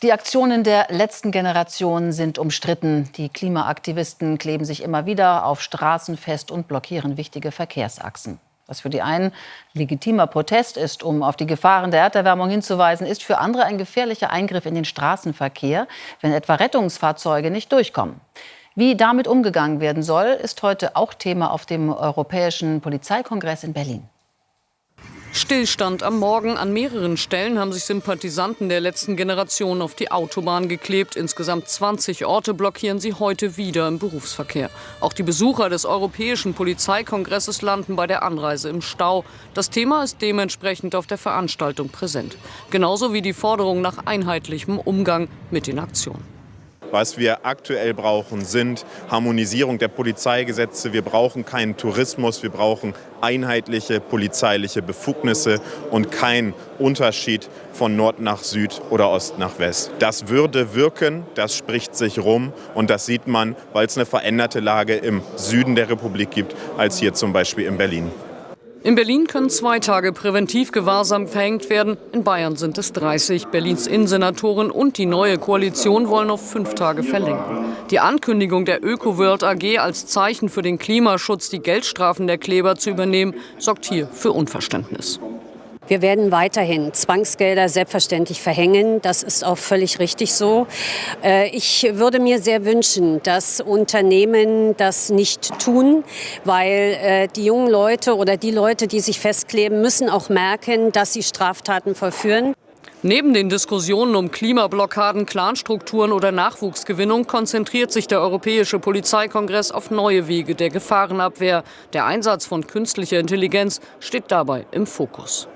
Die Aktionen der letzten Generation sind umstritten. Die Klimaaktivisten kleben sich immer wieder auf Straßen fest und blockieren wichtige Verkehrsachsen. Was für die einen legitimer Protest ist, um auf die Gefahren der Erderwärmung hinzuweisen, ist für andere ein gefährlicher Eingriff in den Straßenverkehr, wenn etwa Rettungsfahrzeuge nicht durchkommen. Wie damit umgegangen werden soll, ist heute auch Thema auf dem Europäischen Polizeikongress in Berlin. Stillstand am Morgen. An mehreren Stellen haben sich Sympathisanten der letzten Generation auf die Autobahn geklebt. Insgesamt 20 Orte blockieren sie heute wieder im Berufsverkehr. Auch die Besucher des Europäischen Polizeikongresses landen bei der Anreise im Stau. Das Thema ist dementsprechend auf der Veranstaltung präsent. Genauso wie die Forderung nach einheitlichem Umgang mit den Aktionen. Was wir aktuell brauchen, sind Harmonisierung der Polizeigesetze. Wir brauchen keinen Tourismus, wir brauchen einheitliche polizeiliche Befugnisse und keinen Unterschied von Nord nach Süd oder Ost nach West. Das würde wirken, das spricht sich rum und das sieht man, weil es eine veränderte Lage im Süden der Republik gibt, als hier zum Beispiel in Berlin. In Berlin können zwei Tage Präventivgewahrsam verhängt werden. In Bayern sind es 30. Berlins Innensenatorin und die neue Koalition wollen auf fünf Tage verlängern. Die Ankündigung der ÖkoWorld AG als Zeichen für den Klimaschutz, die Geldstrafen der Kleber zu übernehmen, sorgt hier für Unverständnis. Wir werden weiterhin Zwangsgelder selbstverständlich verhängen. Das ist auch völlig richtig so. Äh, ich würde mir sehr wünschen, dass Unternehmen das nicht tun, weil äh, die jungen Leute oder die Leute, die sich festkleben, müssen auch merken, dass sie Straftaten vollführen. Neben den Diskussionen um Klimablockaden, Clanstrukturen oder Nachwuchsgewinnung konzentriert sich der Europäische Polizeikongress auf neue Wege der Gefahrenabwehr. Der Einsatz von künstlicher Intelligenz steht dabei im Fokus.